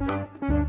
Música